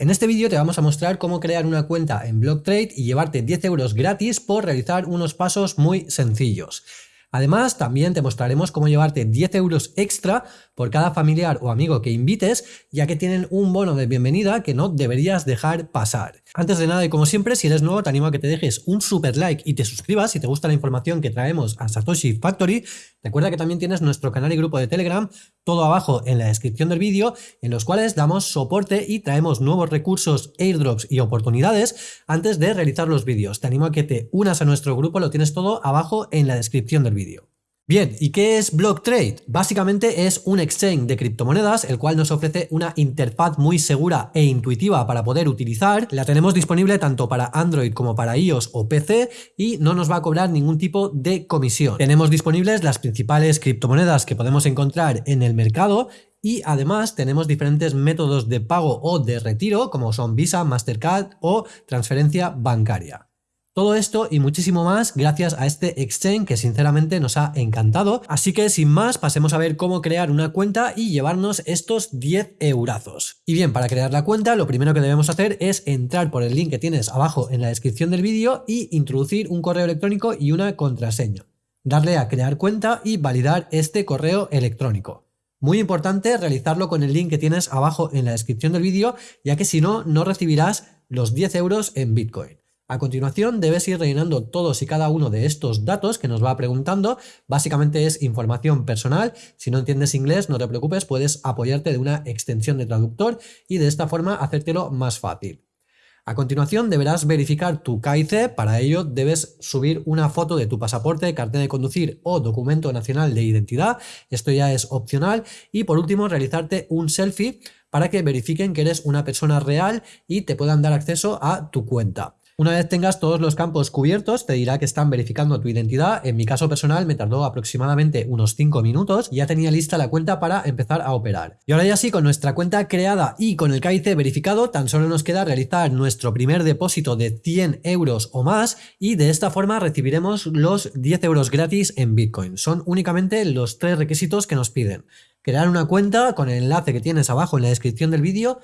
En este vídeo te vamos a mostrar cómo crear una cuenta en BlockTrade y llevarte 10 euros gratis por realizar unos pasos muy sencillos. Además, también te mostraremos cómo llevarte 10 euros extra por cada familiar o amigo que invites, ya que tienen un bono de bienvenida que no deberías dejar pasar. Antes de nada y como siempre, si eres nuevo te animo a que te dejes un super like y te suscribas si te gusta la información que traemos a Satoshi Factory. Recuerda que también tienes nuestro canal y grupo de Telegram, todo abajo en la descripción del vídeo, en los cuales damos soporte y traemos nuevos recursos, airdrops y oportunidades antes de realizar los vídeos. Te animo a que te unas a nuestro grupo, lo tienes todo abajo en la descripción del vídeo. Bien, ¿y qué es BlockTrade? Básicamente es un exchange de criptomonedas, el cual nos ofrece una interfaz muy segura e intuitiva para poder utilizar. La tenemos disponible tanto para Android como para iOS o PC y no nos va a cobrar ningún tipo de comisión. Tenemos disponibles las principales criptomonedas que podemos encontrar en el mercado y además tenemos diferentes métodos de pago o de retiro como son Visa, Mastercard o transferencia bancaria. Todo esto y muchísimo más gracias a este exchange que sinceramente nos ha encantado. Así que sin más pasemos a ver cómo crear una cuenta y llevarnos estos 10 eurazos. Y bien, para crear la cuenta lo primero que debemos hacer es entrar por el link que tienes abajo en la descripción del vídeo y introducir un correo electrónico y una contraseña. Darle a crear cuenta y validar este correo electrónico. Muy importante realizarlo con el link que tienes abajo en la descripción del vídeo, ya que si no, no recibirás los 10 euros en Bitcoin. A continuación debes ir rellenando todos y cada uno de estos datos que nos va preguntando. Básicamente es información personal. Si no entiendes inglés, no te preocupes, puedes apoyarte de una extensión de traductor y de esta forma hacértelo más fácil. A continuación deberás verificar tu KIC, para ello debes subir una foto de tu pasaporte, cartel de conducir o documento nacional de identidad, esto ya es opcional, y por último realizarte un selfie para que verifiquen que eres una persona real y te puedan dar acceso a tu cuenta. Una vez tengas todos los campos cubiertos, te dirá que están verificando tu identidad. En mi caso personal me tardó aproximadamente unos 5 minutos y ya tenía lista la cuenta para empezar a operar. Y ahora ya sí, con nuestra cuenta creada y con el KIC verificado, tan solo nos queda realizar nuestro primer depósito de 100 euros o más y de esta forma recibiremos los 10 euros gratis en Bitcoin. Son únicamente los tres requisitos que nos piden. Crear una cuenta con el enlace que tienes abajo en la descripción del vídeo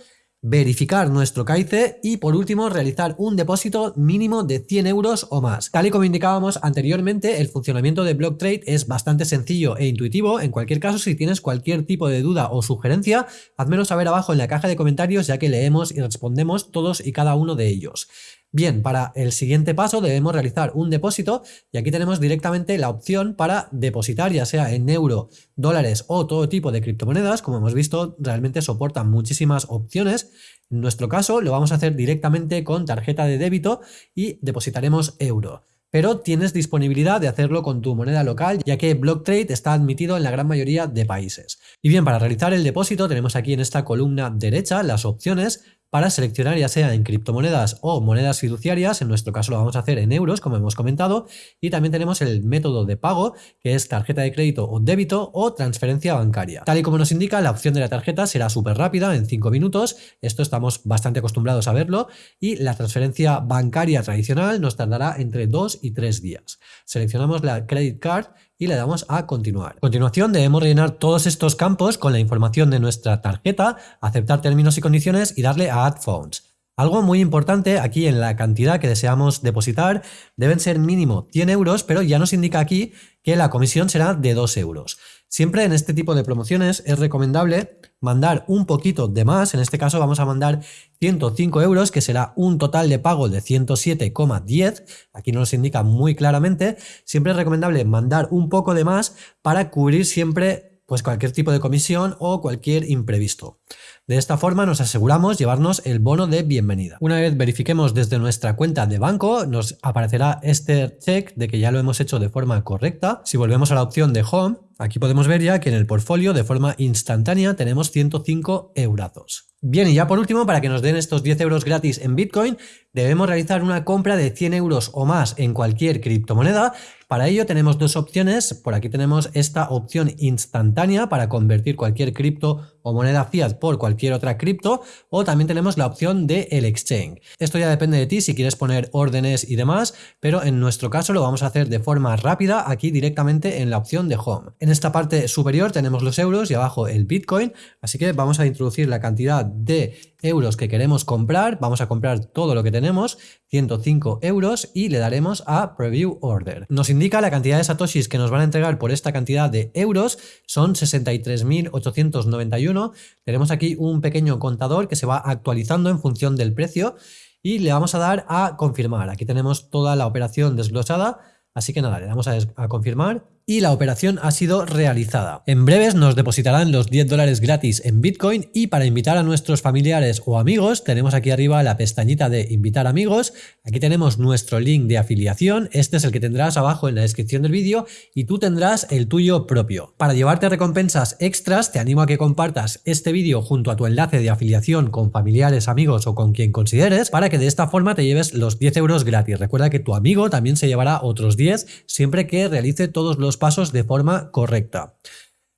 verificar nuestro KIC y por último realizar un depósito mínimo de 100 euros o más. Tal y como indicábamos anteriormente, el funcionamiento de BlockTrade es bastante sencillo e intuitivo. En cualquier caso, si tienes cualquier tipo de duda o sugerencia, házmelo saber abajo en la caja de comentarios ya que leemos y respondemos todos y cada uno de ellos. Bien, para el siguiente paso debemos realizar un depósito y aquí tenemos directamente la opción para depositar ya sea en euro, dólares o todo tipo de criptomonedas. Como hemos visto, realmente soportan muchísimas opciones. En nuestro caso lo vamos a hacer directamente con tarjeta de débito y depositaremos euro pero tienes disponibilidad de hacerlo con tu moneda local, ya que BlockTrade está admitido en la gran mayoría de países. Y bien, para realizar el depósito tenemos aquí en esta columna derecha las opciones para seleccionar ya sea en criptomonedas o monedas fiduciarias, en nuestro caso lo vamos a hacer en euros como hemos comentado, y también tenemos el método de pago que es tarjeta de crédito o débito o transferencia bancaria. Tal y como nos indica, la opción de la tarjeta será súper rápida, en 5 minutos, esto estamos bastante acostumbrados a verlo, y la transferencia bancaria tradicional nos tardará entre 2 y 3 días. Seleccionamos la credit card y le damos a continuar. A continuación debemos rellenar todos estos campos con la información de nuestra tarjeta, aceptar términos y condiciones y darle a Add Funds. Algo muy importante aquí en la cantidad que deseamos depositar deben ser mínimo 100 euros, pero ya nos indica aquí que la comisión será de 2 euros. Siempre en este tipo de promociones es recomendable mandar un poquito de más, en este caso vamos a mandar 105 euros, que será un total de pago de 107,10, aquí nos indica muy claramente, siempre es recomendable mandar un poco de más para cubrir siempre pues cualquier tipo de comisión o cualquier imprevisto. De esta forma nos aseguramos llevarnos el bono de bienvenida. Una vez verifiquemos desde nuestra cuenta de banco, nos aparecerá este check de que ya lo hemos hecho de forma correcta. Si volvemos a la opción de Home, aquí podemos ver ya que en el portfolio de forma instantánea tenemos 105 eurazos. Bien, y ya por último, para que nos den estos 10 euros gratis en Bitcoin, debemos realizar una compra de 100 euros o más en cualquier criptomoneda. Para ello tenemos dos opciones. Por aquí tenemos esta opción instantánea para convertir cualquier cripto o moneda fiat por cualquier otra cripto o también tenemos la opción de el exchange. Esto ya depende de ti si quieres poner órdenes y demás, pero en nuestro caso lo vamos a hacer de forma rápida aquí directamente en la opción de home. En esta parte superior tenemos los euros y abajo el bitcoin, así que vamos a introducir la cantidad de euros que queremos comprar, vamos a comprar todo lo que tenemos, 105 euros y le daremos a Preview Order. Nos indica la cantidad de satoshis que nos van a entregar por esta cantidad de euros, son 63.891. Tenemos aquí un pequeño contador que se va actualizando en función del precio y le vamos a dar a confirmar. Aquí tenemos toda la operación desglosada, así que nada, le damos a, a confirmar y la operación ha sido realizada. En breves nos depositarán los 10 dólares gratis en Bitcoin y para invitar a nuestros familiares o amigos tenemos aquí arriba la pestañita de invitar amigos, aquí tenemos nuestro link de afiliación, este es el que tendrás abajo en la descripción del vídeo y tú tendrás el tuyo propio. Para llevarte recompensas extras te animo a que compartas este vídeo junto a tu enlace de afiliación con familiares, amigos o con quien consideres para que de esta forma te lleves los 10 euros gratis. Recuerda que tu amigo también se llevará otros 10 siempre que realice todos los pasos de forma correcta.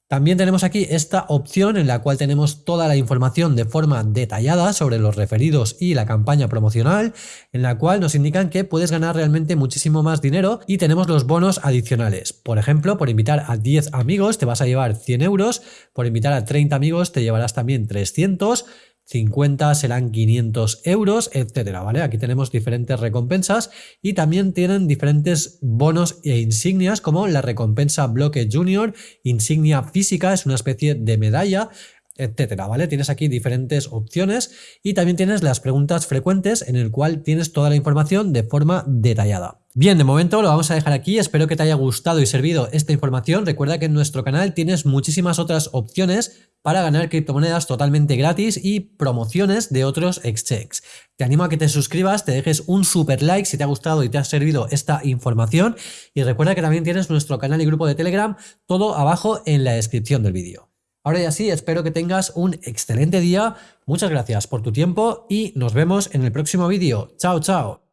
También tenemos aquí esta opción en la cual tenemos toda la información de forma detallada sobre los referidos y la campaña promocional, en la cual nos indican que puedes ganar realmente muchísimo más dinero y tenemos los bonos adicionales. Por ejemplo, por invitar a 10 amigos te vas a llevar 100 euros, por invitar a 30 amigos te llevarás también 300 50 serán 500 euros, etcétera, ¿vale? Aquí tenemos diferentes recompensas y también tienen diferentes bonos e insignias como la recompensa Bloque Junior, insignia física, es una especie de medalla, etcétera, ¿vale? Tienes aquí diferentes opciones y también tienes las preguntas frecuentes en el cual tienes toda la información de forma detallada. Bien, de momento lo vamos a dejar aquí, espero que te haya gustado y servido esta información. Recuerda que en nuestro canal tienes muchísimas otras opciones para ganar criptomonedas totalmente gratis y promociones de otros exchanges. Te animo a que te suscribas, te dejes un super like si te ha gustado y te ha servido esta información y recuerda que también tienes nuestro canal y grupo de Telegram, todo abajo en la descripción del vídeo. Ahora ya sí, espero que tengas un excelente día, muchas gracias por tu tiempo y nos vemos en el próximo vídeo. Chao, chao.